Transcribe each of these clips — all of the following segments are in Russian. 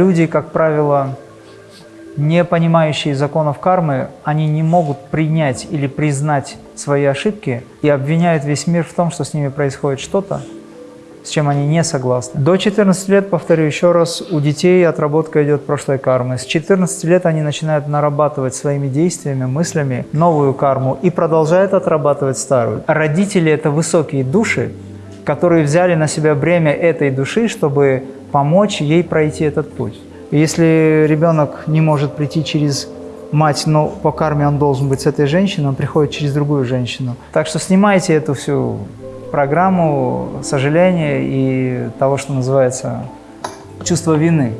люди, как правило, не понимающие законов кармы, они не могут принять или признать свои ошибки и обвиняют весь мир в том, что с ними происходит что-то, с чем они не согласны. До 14 лет, повторю еще раз, у детей отработка идет прошлой кармы. С 14 лет они начинают нарабатывать своими действиями, мыслями новую карму и продолжают отрабатывать старую. Родители – это высокие души, которые взяли на себя бремя этой души, чтобы помочь ей пройти этот путь. Если ребенок не может прийти через мать, но по карме он должен быть с этой женщиной, он приходит через другую женщину. Так что снимайте эту всю программу сожаления и того, что называется чувство вины.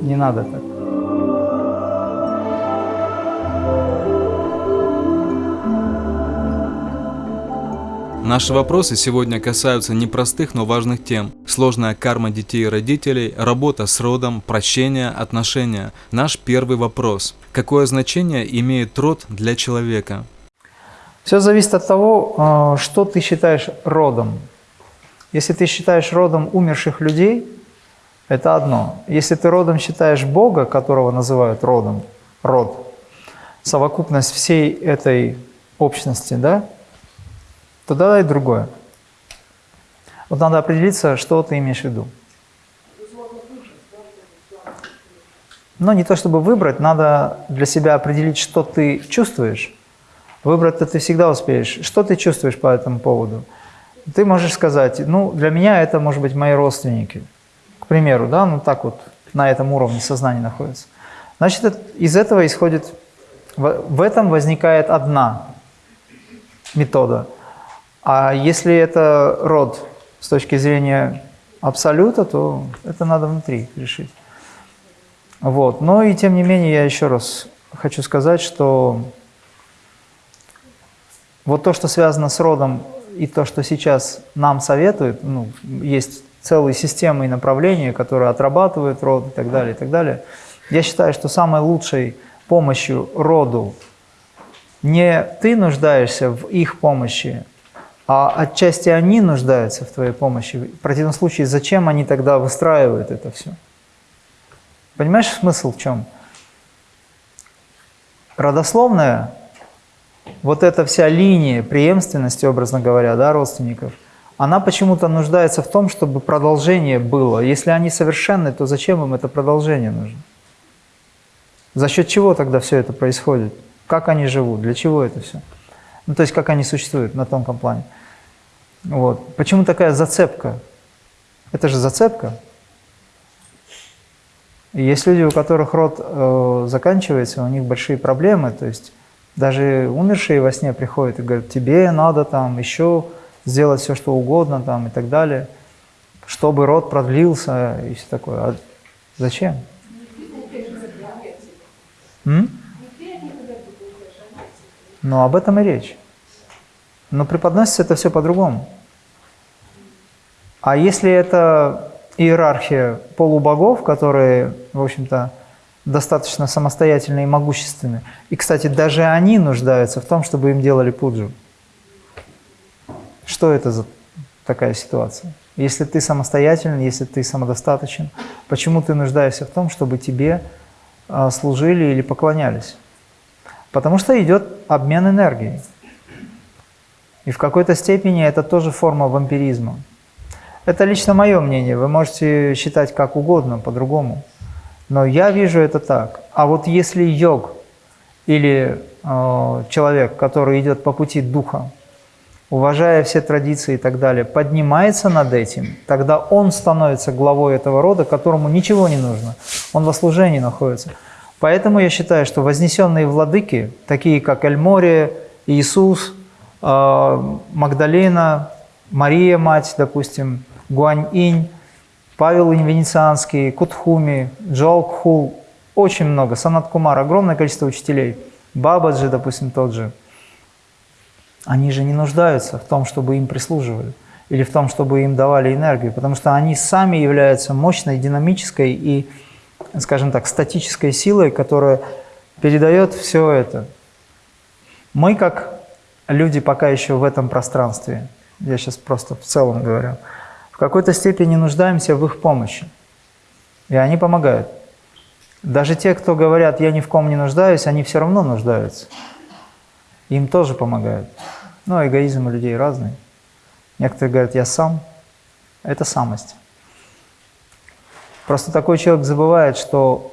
Не надо так. Наши вопросы сегодня касаются непростых, но важных тем. Сложная карма детей и родителей, работа с родом, прощение, отношения. Наш первый вопрос. Какое значение имеет род для человека? Все зависит от того, э, что ты считаешь родом. Если ты считаешь родом умерших людей, это одно. Если ты родом считаешь Бога, которого называют родом, род, совокупность всей этой общности, да, то и другое. Вот надо определиться, что ты имеешь в виду. Но не то чтобы выбрать, надо для себя определить, что ты чувствуешь. Выбрать-то ты всегда успеешь. Что ты чувствуешь по этому поводу? Ты можешь сказать, ну, для меня это, может быть, мои родственники. К примеру, да, ну так вот на этом уровне сознания находится. Значит, из этого исходит, в этом возникает одна метода – а если это род с точки зрения абсолюта, то это надо внутри решить. Вот. Но и тем не менее, я еще раз хочу сказать, что вот то, что связано с родом, и то, что сейчас нам советуют, ну, есть целые системы и направления, которые отрабатывают род и так далее, и так далее. Я считаю, что самой лучшей помощью роду не ты нуждаешься в их помощи, а отчасти они нуждаются в твоей помощи. В противном случае, зачем они тогда выстраивают это все? Понимаешь смысл в чем? Родословная, вот эта вся линия преемственности, образно говоря, да, родственников, она почему-то нуждается в том, чтобы продолжение было. Если они совершенны, то зачем им это продолжение нужно? За счет чего тогда все это происходит? Как они живут? Для чего это все? Ну, то есть, как они существуют на тонком плане. Вот. Почему такая зацепка? Это же зацепка. Есть люди, у которых род э, заканчивается, у них большие проблемы, то есть даже умершие во сне приходят и говорят, тебе надо там еще сделать все, что угодно там и так далее, чтобы род продлился и все такое. А зачем? М? Но об этом и речь. Но преподносится это все по-другому. А если это иерархия полубогов, которые, в общем-то, достаточно самостоятельны и могущественны, и, кстати, даже они нуждаются в том, чтобы им делали пуджу. Что это за такая ситуация? Если ты самостоятельный, если ты самодостаточен, почему ты нуждаешься в том, чтобы тебе а, служили или поклонялись? Потому что идет обмен энергией. И в какой-то степени это тоже форма вампиризма. Это лично мое мнение, вы можете считать как угодно, по-другому. Но я вижу это так. А вот если йог или э, человек, который идет по пути духа, уважая все традиции и так далее, поднимается над этим, тогда он становится главой этого рода, которому ничего не нужно. Он во служении находится. Поэтому я считаю, что вознесенные владыки, такие как Эльмория, Иисус, э, Магдалена, Мария, мать, допустим, Гуань-инь, Павел Венецианский, Кутхуми, Джоалкхул, очень много, Санат Кумар, огромное количество учителей, Бабаджи, допустим, тот же. Они же не нуждаются в том, чтобы им прислуживали или в том, чтобы им давали энергию, потому что они сами являются мощной, динамической и скажем так, статической силой, которая передает все это. Мы, как люди пока еще в этом пространстве, я сейчас просто в целом говорю, в какой-то степени нуждаемся в их помощи. И они помогают. Даже те, кто говорят, я ни в ком не нуждаюсь, они все равно нуждаются. Им тоже помогают. Но эгоизм у людей разный. Некоторые говорят, я сам. Это самость. Просто такой человек забывает, что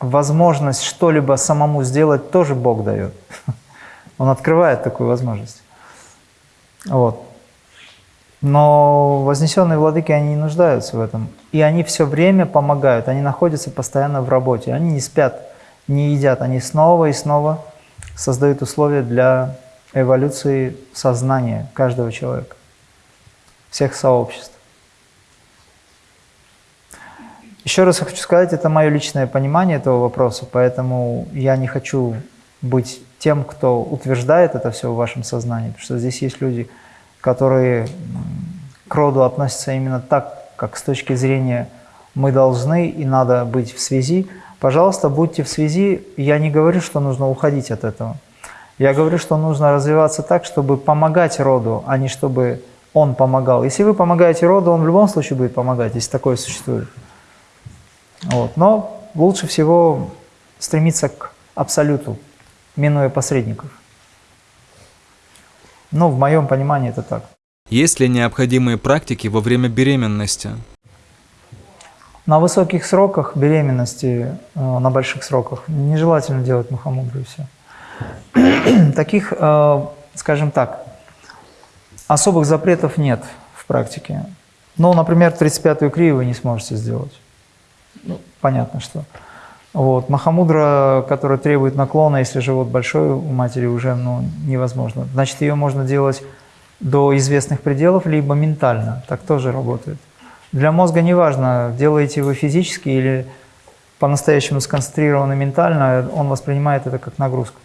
возможность что-либо самому сделать тоже Бог дает. Он открывает такую возможность. Вот. Но вознесенные владыки, они не нуждаются в этом. И они все время помогают, они находятся постоянно в работе. Они не спят, не едят, они снова и снова создают условия для эволюции сознания каждого человека, всех сообществ. Еще раз хочу сказать, это мое личное понимание этого вопроса, поэтому я не хочу быть тем, кто утверждает это все в вашем сознании, потому что здесь есть люди, которые к роду относятся именно так, как с точки зрения мы должны и надо быть в связи. Пожалуйста, будьте в связи. Я не говорю, что нужно уходить от этого. Я говорю, что нужно развиваться так, чтобы помогать роду, а не чтобы он помогал. Если вы помогаете роду, он в любом случае будет помогать, если такое существует. Вот. Но лучше всего стремиться к абсолюту, минуя посредников. Ну, в моем понимании это так. Есть ли необходимые практики во время беременности? На высоких сроках беременности, э, на больших сроках, нежелательно делать мухомудру и все. Таких, э, скажем так, особых запретов нет в практике. Ну, например, 35-ю крию вы не сможете сделать. Ну, понятно, что. Вот. Махамудра, которая требует наклона, если живот большой у матери, уже ну, невозможно. Значит, ее можно делать до известных пределов, либо ментально. Так тоже работает. Для мозга не важно, делаете вы физически или по-настоящему сконцентрированно ментально, он воспринимает это как нагрузку.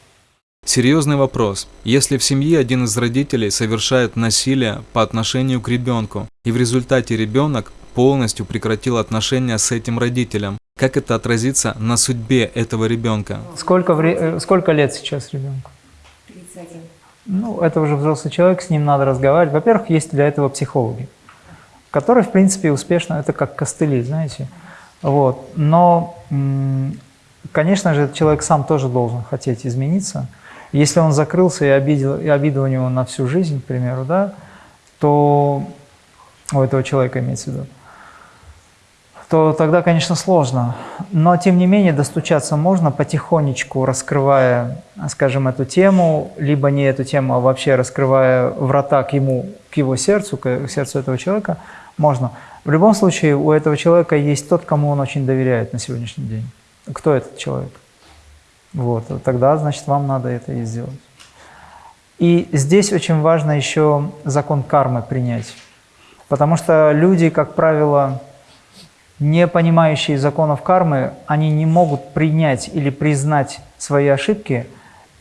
Серьезный вопрос. Если в семье один из родителей совершает насилие по отношению к ребенку, и в результате ребенок полностью прекратил отношения с этим родителем, как это отразится на судьбе этого ребенка? Сколько, вре... Э, сколько лет сейчас ребенку? 31. Ну, это уже взрослый человек, с ним надо разговаривать. Во-первых, есть для этого психологи который, в принципе, успешно, это как костыли, знаете. Вот. Но, конечно же, человек сам тоже должен хотеть измениться. Если он закрылся и, обидел, и обида у него на всю жизнь, к примеру, да, то у этого человека имеется в виду, то тогда, конечно, сложно. Но, тем не менее, достучаться можно потихонечку, раскрывая, скажем, эту тему, либо не эту тему, а вообще раскрывая врата к ему, к его сердцу, к сердцу этого человека – можно. В любом случае, у этого человека есть тот, кому он очень доверяет на сегодняшний день. Кто этот человек? Вот, тогда, значит, вам надо это и сделать. И здесь очень важно еще закон кармы принять. Потому что люди, как правило, не понимающие законов кармы, они не могут принять или признать свои ошибки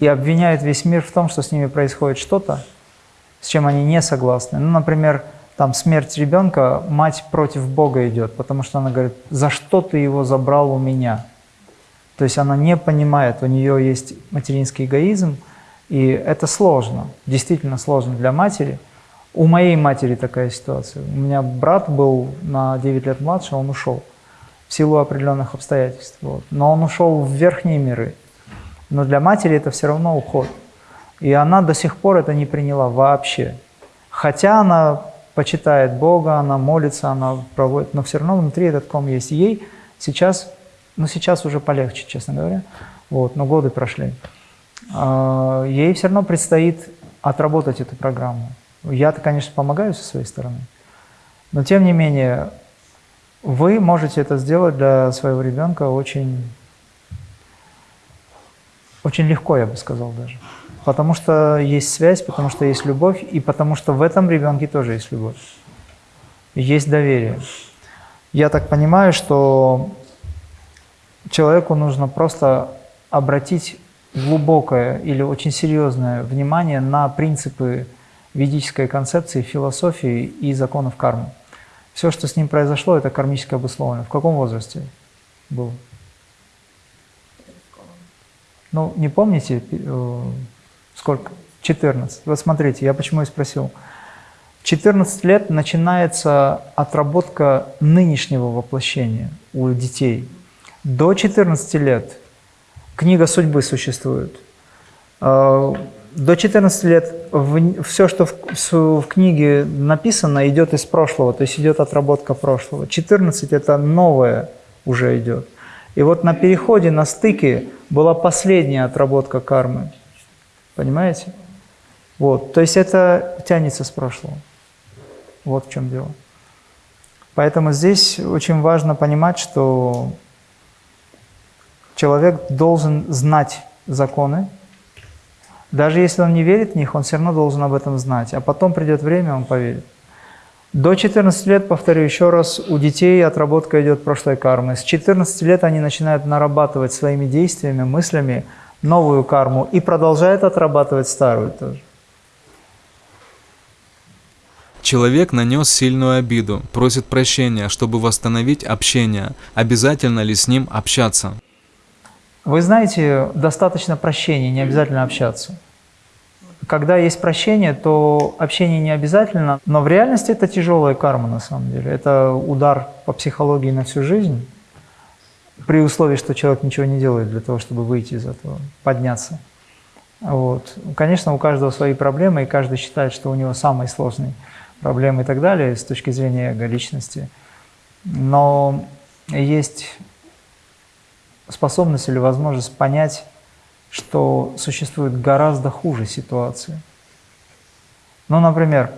и обвиняют весь мир в том, что с ними происходит что-то, с чем они не согласны. Ну, например, там смерть ребенка, мать против Бога идет, потому что она говорит, за что ты его забрал у меня? То есть она не понимает, у нее есть материнский эгоизм, и это сложно, действительно сложно для матери. У моей матери такая ситуация. У меня брат был на 9 лет младше, он ушел в силу определенных обстоятельств. Вот. Но он ушел в верхние миры. Но для матери это все равно уход. И она до сих пор это не приняла вообще. Хотя она почитает Бога, она молится, она проводит, но все равно внутри этот ком есть. ей сейчас, ну сейчас уже полегче, честно говоря, вот, но годы прошли. А, ей все равно предстоит отработать эту программу. Я-то, конечно, помогаю со своей стороны, но тем не менее, вы можете это сделать для своего ребенка очень, очень легко, я бы сказал даже. Потому что есть связь, потому что есть любовь, и потому что в этом ребенке тоже есть любовь. Есть доверие. Я так понимаю, что человеку нужно просто обратить глубокое или очень серьезное внимание на принципы ведической концепции, философии и законов кармы. Все, что с ним произошло, это кармически обусловлено. В каком возрасте был? Ну, не помните, э, Сколько? 14. Вот смотрите, я почему и спросил. 14 лет начинается отработка нынешнего воплощения у детей. До 14 лет книга судьбы существует. До 14 лет все, что в, в книге написано, идет из прошлого, то есть идет отработка прошлого. 14 – это новое уже идет. И вот на переходе, на стыке была последняя отработка кармы. Понимаете? Вот, то есть это тянется с прошлого. Вот в чем дело. Поэтому здесь очень важно понимать, что человек должен знать законы, даже если он не верит в них, он все равно должен об этом знать. А потом придет время, он поверит. До 14 лет, повторю еще раз, у детей отработка идет прошлой кармы. С 14 лет они начинают нарабатывать своими действиями, мыслями новую карму и продолжают отрабатывать старую тоже. Человек нанес сильную обиду, просит прощения, чтобы восстановить общение. Обязательно ли с ним общаться? Вы знаете, достаточно прощения, не обязательно общаться. Когда есть прощение, то общение не обязательно, но в реальности это тяжелая карма на самом деле. Это удар по психологии на всю жизнь, при условии, что человек ничего не делает для того, чтобы выйти из этого, подняться. Вот. Конечно, у каждого свои проблемы, и каждый считает, что у него самые сложные проблемы и так далее с точки зрения эго личности. Но есть способность или возможность понять, что существует гораздо хуже ситуации. Ну, например,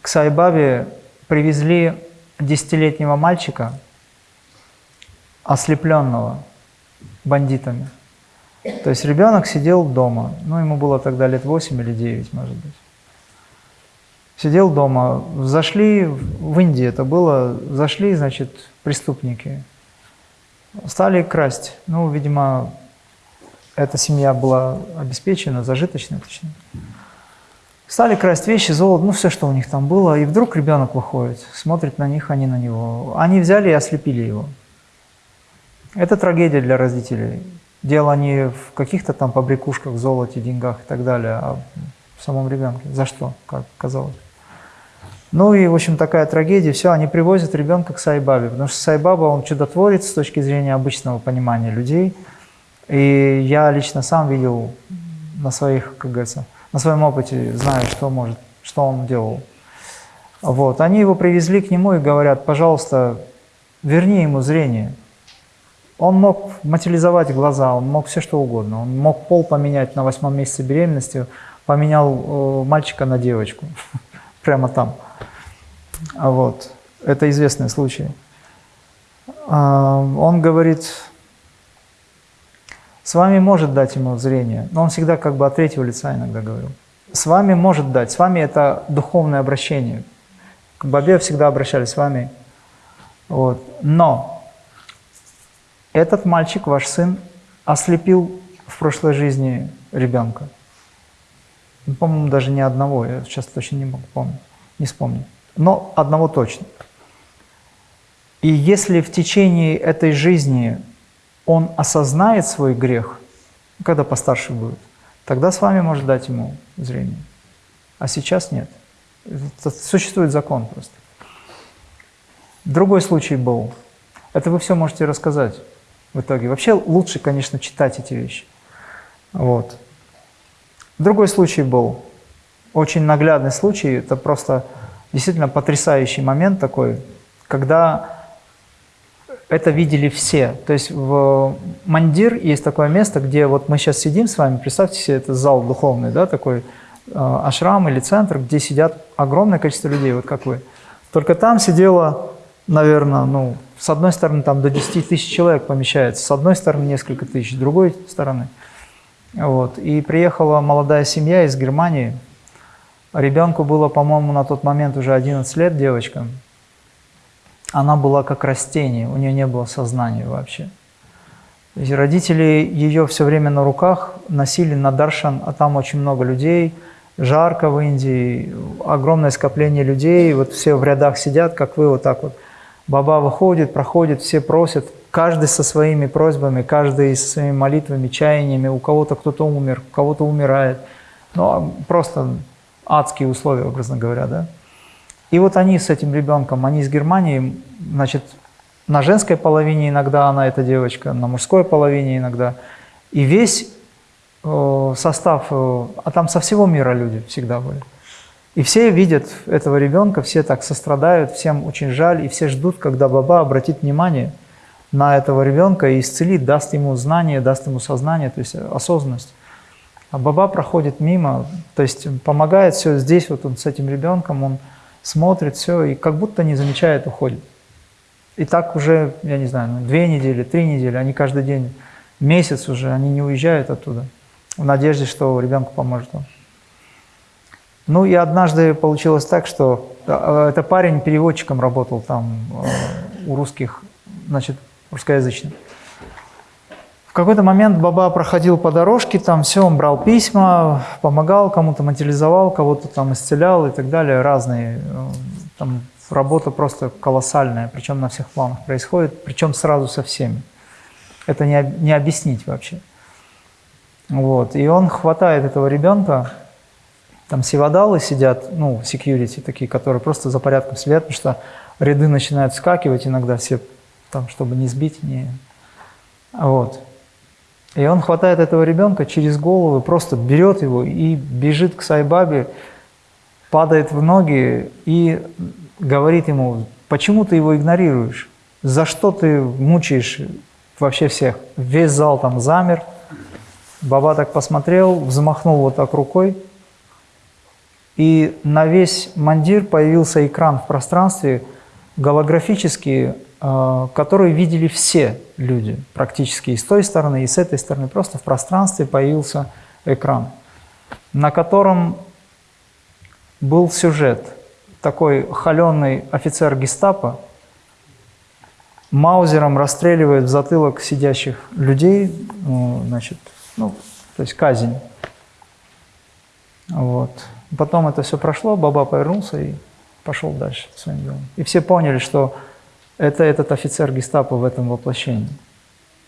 к Сайбабе привезли десятилетнего мальчика, ослепленного бандитами. То есть ребенок сидел дома, ну, ему было тогда лет 8 или 9, может быть. Сидел дома, зашли, в Индии это было, зашли, значит, преступники, Стали красть. Ну, видимо, эта семья была обеспечена, зажиточная, точнее. Стали красть вещи, золото, ну все, что у них там было. И вдруг ребенок выходит, смотрит на них, они на него. Они взяли и ослепили его. Это трагедия для родителей. Дело не в каких-то там побрякушках, золоте, деньгах и так далее, а в самом ребенке. За что, как казалось. Ну и, в общем, такая трагедия. Все, они привозят ребенка к Сайбабе, потому что Сайбаба, он чудотворец с точки зрения обычного понимания людей. И я лично сам видел на своих, как говорится, на своем опыте, знаю, что может, что он делал. Вот, они его привезли к нему и говорят, пожалуйста, верни ему зрение. Он мог материализовать глаза, он мог все что угодно. Он мог пол поменять на восьмом месяце беременности, поменял э, мальчика на девочку, прямо там. А вот. Это известный случай. А, он говорит, с вами может дать ему зрение, но он всегда как бы от третьего лица иногда говорил. С вами может дать, с вами это духовное обращение. К Бабе всегда обращались с вами. Вот. Но этот мальчик, ваш сын, ослепил в прошлой жизни ребенка. По-моему, даже не одного, я сейчас точно не могу помнить, не вспомню но одного точно. И если в течение этой жизни он осознает свой грех, когда постарше будет, тогда с вами может дать ему зрение. А сейчас нет. Это существует закон просто. Другой случай был. Это вы все можете рассказать в итоге. Вообще лучше, конечно, читать эти вещи. Вот. Другой случай был. Очень наглядный случай. Это просто действительно потрясающий момент такой, когда это видели все. То есть в Мандир есть такое место, где вот мы сейчас сидим с вами, представьте себе, это зал духовный, да, такой э, ашрам или центр, где сидят огромное количество людей, вот как вы. Только там сидело, наверное, ну, с одной стороны там до 10 тысяч человек помещается, с одной стороны несколько тысяч, с другой стороны. Вот. И приехала молодая семья из Германии, Ребенку было, по-моему, на тот момент уже 11 лет, девочка. Она была как растение, у нее не было сознания вообще. То есть родители ее все время на руках носили на Даршан, а там очень много людей, жарко в Индии, огромное скопление людей, вот все в рядах сидят, как вы, вот так вот. Баба выходит, проходит, все просят, каждый со своими просьбами, каждый со своими молитвами, чаяниями, у кого-то кто-то умер, у кого-то умирает. Ну, а просто адские условия, образно говоря, да. И вот они с этим ребенком, они из Германии, значит, на женской половине иногда она, эта девочка, на мужской половине иногда. И весь э, состав, э, а там со всего мира люди всегда были. И все видят этого ребенка, все так сострадают, всем очень жаль, и все ждут, когда Баба обратит внимание на этого ребенка и исцелит, даст ему знание, даст ему сознание, то есть осознанность. А Баба проходит мимо, то есть помогает все здесь, вот он с этим ребенком, он смотрит все и как будто не замечает, уходит. И так уже, я не знаю, ну, две недели, три недели, они каждый день, месяц уже, они не уезжают оттуда, в надежде, что ребенку поможет он. Ну и однажды получилось так, что э, это парень переводчиком работал там э, у русских, значит, русскоязычных. В какой-то момент Баба проходил по дорожке, там все, он брал письма, помогал, кому-то материализовал, кого-то там исцелял и так далее, разные. Э, там работа просто колоссальная, причем на всех планах происходит, причем сразу со всеми. Это не, не объяснить вообще. Вот. И он хватает этого ребенка, там севадалы сидят, ну, секьюрити такие, которые просто за порядком следят, потому что ряды начинают скакивать иногда все, там, чтобы не сбить, не... Вот. И он хватает этого ребенка через голову, просто берет его и бежит к Сайбабе, падает в ноги и говорит ему, почему ты его игнорируешь? За что ты мучаешь вообще всех? Весь зал там замер. Баба так посмотрел, взмахнул вот так рукой, и на весь мандир появился экран в пространстве, голографический, э, который видели все люди, практически и с той стороны, и с этой стороны. Просто в пространстве появился экран, на котором был сюжет – такой холеный офицер гестапо маузером расстреливает в затылок сидящих людей, ну, значит, ну, то есть казнь. Вот. Потом это все прошло, Баба повернулся и пошел дальше своим делом. И все поняли, что это этот офицер гестапо в этом воплощении.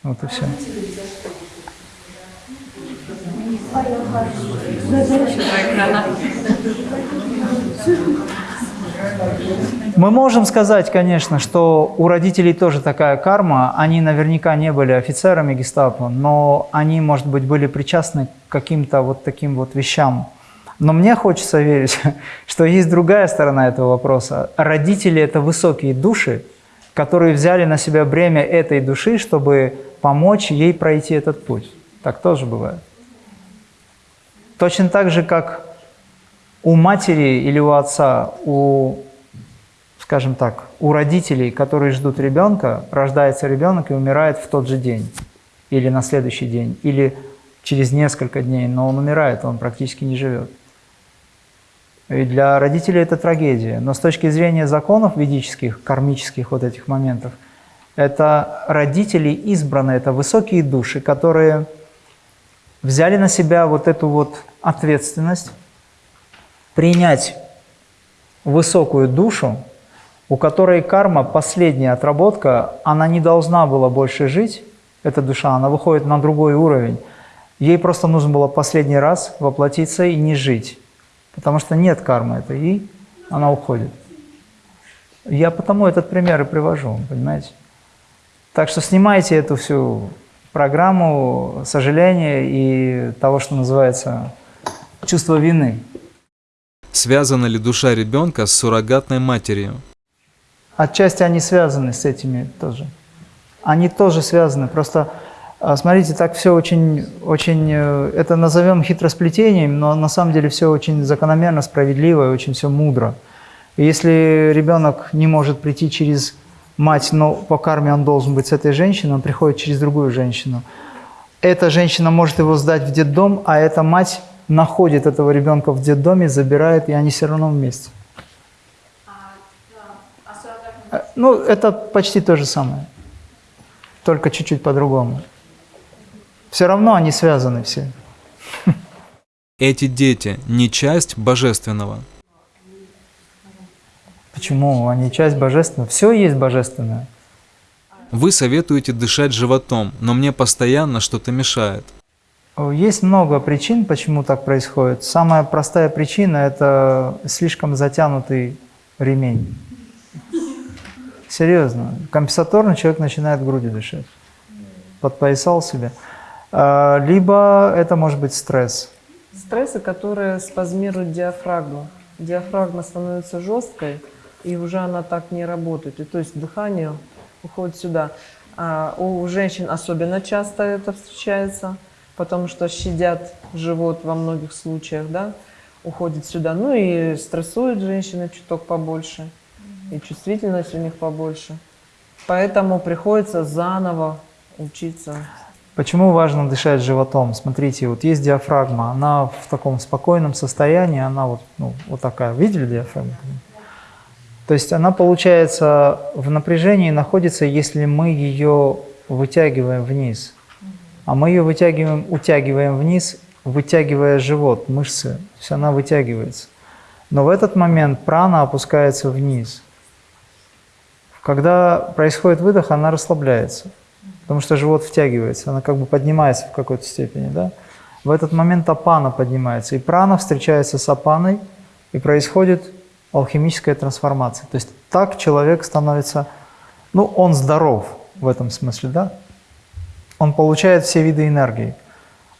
Вот и все. Мы можем сказать, конечно, что у родителей тоже такая карма. Они наверняка не были офицерами гестапо, но они, может быть, были причастны к каким-то вот таким вот вещам. Но мне хочется верить, что есть другая сторона этого вопроса. Родители – это высокие души, которые взяли на себя бремя этой души, чтобы помочь ей пройти этот путь. Так тоже бывает. Точно так же, как у матери или у отца, у скажем так, у родителей, которые ждут ребенка, рождается ребенок и умирает в тот же день, или на следующий день, или через несколько дней, но он умирает, он практически не живет. И для родителей это трагедия. Но с точки зрения законов ведических, кармических вот этих моментов, это родители избранные, это высокие души, которые взяли на себя вот эту вот ответственность принять высокую душу, у которой карма, последняя отработка, она не должна была больше жить, эта душа, она выходит на другой уровень. Ей просто нужно было последний раз воплотиться и не жить, потому что нет кармы этой, и она уходит. Я потому этот пример и привожу, понимаете? Так что снимайте эту всю программу сожаления и того, что называется чувство вины. Связана ли душа ребенка с суррогатной матерью? Отчасти они связаны с этими тоже. Они тоже связаны. Просто, смотрите, так все очень, очень, э, это назовем хитросплетением, но на самом деле все очень закономерно, справедливо и очень все мудро. И если ребенок не может прийти через мать, но по карме он должен быть с этой женщиной, он приходит через другую женщину. Эта женщина может его сдать в детдом, а эта мать находит этого ребенка в детдоме, забирает, и они все равно вместе. Э, ну, это почти то же самое, только чуть-чуть по-другому. Все равно они связаны все. Эти дети не часть божественного. Почему? Они часть божественного. Все есть божественное. Вы советуете дышать животом, но мне постоянно что-то мешает. Есть много причин, почему так происходит. Самая простая причина – это слишком затянутый ремень Серьезно. Компенсаторно человек начинает грудью дышать. Подпоясал себе. А, либо это может быть стресс. Стрессы, которые спазмируют диафрагму. Диафрагма становится жесткой, и уже она так не работает. И то есть дыхание уходит сюда. А у женщин особенно часто это встречается, потому что щадят живот во многих случаях, да, уходит сюда. Ну и стрессуют женщины чуток побольше, и чувствительность у них побольше. Поэтому приходится заново учиться. Почему важно дышать животом? Смотрите, вот есть диафрагма, она в таком спокойном состоянии, она вот, ну, вот такая. Видели диафрагму? То есть она, получается, в напряжении находится, если мы ее вытягиваем вниз. А мы ее вытягиваем, утягиваем вниз, вытягивая живот, мышцы. То есть она вытягивается. Но в этот момент прана опускается вниз. Когда происходит выдох, она расслабляется, потому что живот втягивается, она как бы поднимается в какой-то степени. Да? В этот момент апана поднимается, и прана встречается с апаной, и происходит алхимическая трансформация. То есть так человек становится, ну, он здоров в этом смысле, да? Он получает все виды энергии.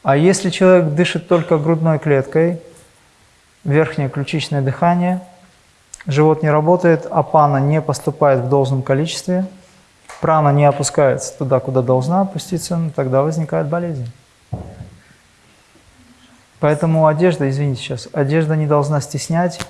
А если человек дышит только грудной клеткой, верхнее ключичное дыхание, живот не работает, а пана не поступает в должном количестве, прана не опускается туда, куда должна опуститься, ну, тогда возникает болезнь. Поэтому одежда, извините сейчас, одежда не должна стеснять,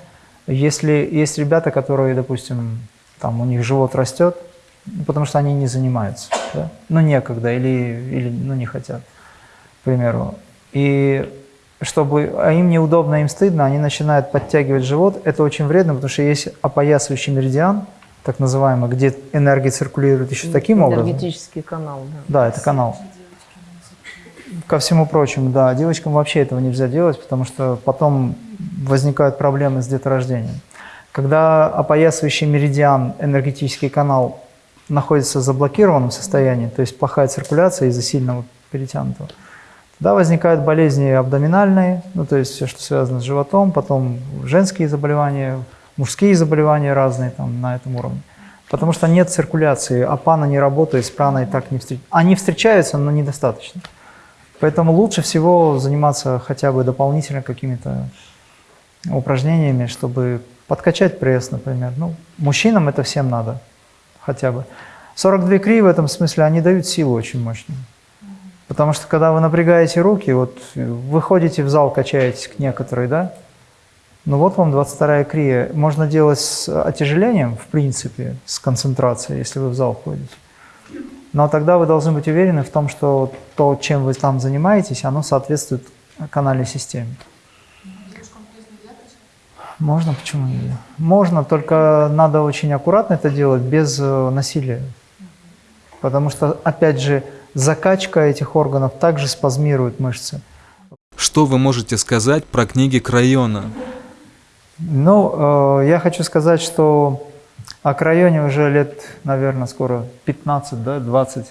если есть ребята, которые, допустим, там у них живот растет, ну, потому что они не занимаются, да? ну некогда или, или ну, не хотят, к примеру. И чтобы, а им неудобно, им стыдно, они начинают подтягивать живот. Это очень вредно, потому что есть опоясывающий меридиан, так называемый, где энергия циркулирует еще таким образом. Энергетический канал, да. Да, это канал. Ко всему прочему, да, девочкам вообще этого нельзя делать, потому что потом возникают проблемы с деторождением. Когда опоясывающий меридиан, энергетический канал, находится в заблокированном состоянии, то есть плохая циркуляция из-за сильного перетянутого, тогда возникают болезни абдоминальные, ну то есть все, что связано с животом, потом женские заболевания, мужские заболевания разные там на этом уровне. Потому что нет циркуляции, а пана не работает, с праной так не встречаются. Они встречаются, но недостаточно. Поэтому лучше всего заниматься хотя бы дополнительно какими-то упражнениями, чтобы подкачать пресс, например. Ну, мужчинам это всем надо, хотя бы. 42 кри в этом смысле, они дают силу очень мощную. Потому что когда вы напрягаете руки, вот выходите в зал, качаетесь к некоторой, да, ну вот вам 22 крия. Можно делать с отяжелением, в принципе, с концентрацией, если вы в зал ходите. Но тогда вы должны быть уверены в том, что то, чем вы там занимаетесь, оно соответствует канальной системе. Можно, почему нельзя? Можно, только надо очень аккуратно это делать, без э, насилия. Потому что, опять же, закачка этих органов также спазмирует мышцы. Что вы можете сказать про книги Крайона? Ну, э, я хочу сказать, что о Крайоне уже лет, наверное, скоро 15, да, 20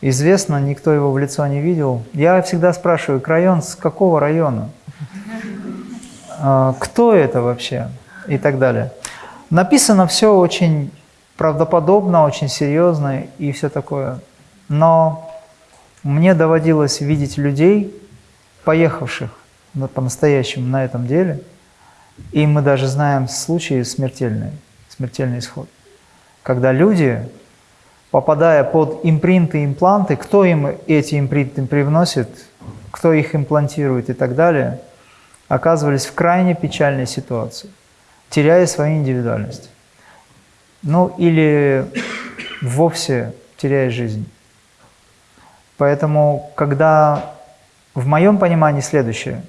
известно, никто его в лицо не видел. Я всегда спрашиваю, Крайон с какого района? А, кто это вообще и так далее. Написано все очень правдоподобно, очень серьезно и все такое. Но мне доводилось видеть людей, поехавших по-настоящему на этом деле, и мы даже знаем случаи смертельные, смертельный исход. Когда люди, попадая под импринты, импланты, кто им эти импринты привносит, кто их имплантирует и так далее – оказывались в крайне печальной ситуации, теряя свою индивидуальность. Ну или вовсе теряя жизнь. Поэтому, когда в моем понимании следующее,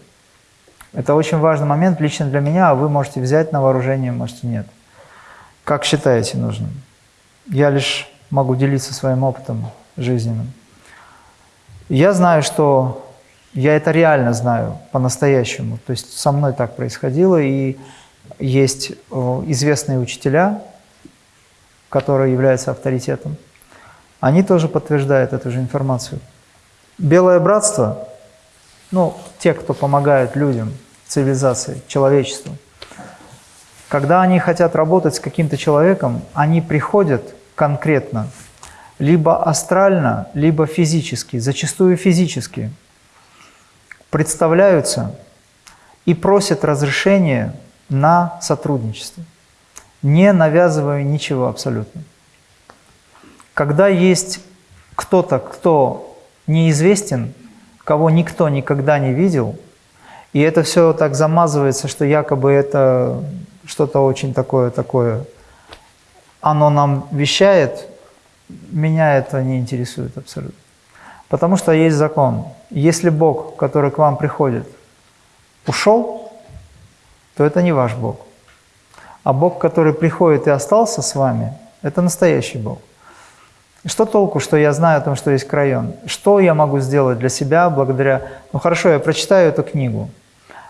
это очень важный момент лично для меня, а вы можете взять на вооружение, можете нет. Как считаете нужным? Я лишь могу делиться своим опытом жизненным. Я знаю, что я это реально знаю по-настоящему. То есть со мной так происходило, и есть э, известные учителя, которые являются авторитетом. Они тоже подтверждают эту же информацию. Белое братство, ну, те, кто помогают людям, цивилизации, человечеству, когда они хотят работать с каким-то человеком, они приходят конкретно, либо астрально, либо физически, зачастую физически, представляются и просят разрешения на сотрудничество, не навязывая ничего абсолютно. Когда есть кто-то, кто неизвестен, кого никто никогда не видел, и это все так замазывается, что якобы это что-то очень такое, такое, оно нам вещает, меня это не интересует абсолютно. Потому что есть закон. Если Бог, который к вам приходит, ушел, то это не ваш Бог. А Бог, который приходит и остался с вами, это настоящий Бог. Что толку, что я знаю о том, что есть крайон? Что я могу сделать для себя благодаря... Ну хорошо, я прочитаю эту книгу.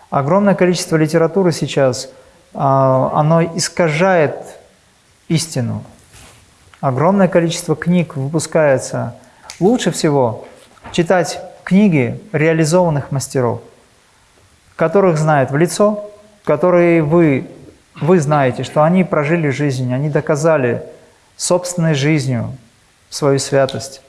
Огромное количество литературы сейчас, а, оно искажает истину. Огромное количество книг выпускается. Лучше всего читать книги реализованных мастеров, которых знают в лицо, которые вы, вы знаете, что они прожили жизнь, они доказали собственной жизнью свою святость.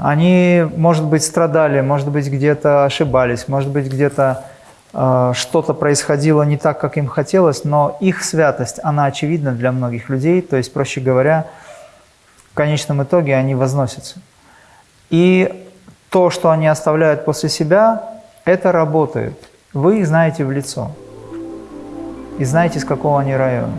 Они, может быть, страдали, может быть, где-то ошибались, может быть, где-то э, что-то происходило не так, как им хотелось, но их святость, она очевидна для многих людей, то есть, проще говоря, в конечном итоге они возносятся. И то, что они оставляют после себя, это работает. Вы их знаете в лицо и знаете, с какого они района.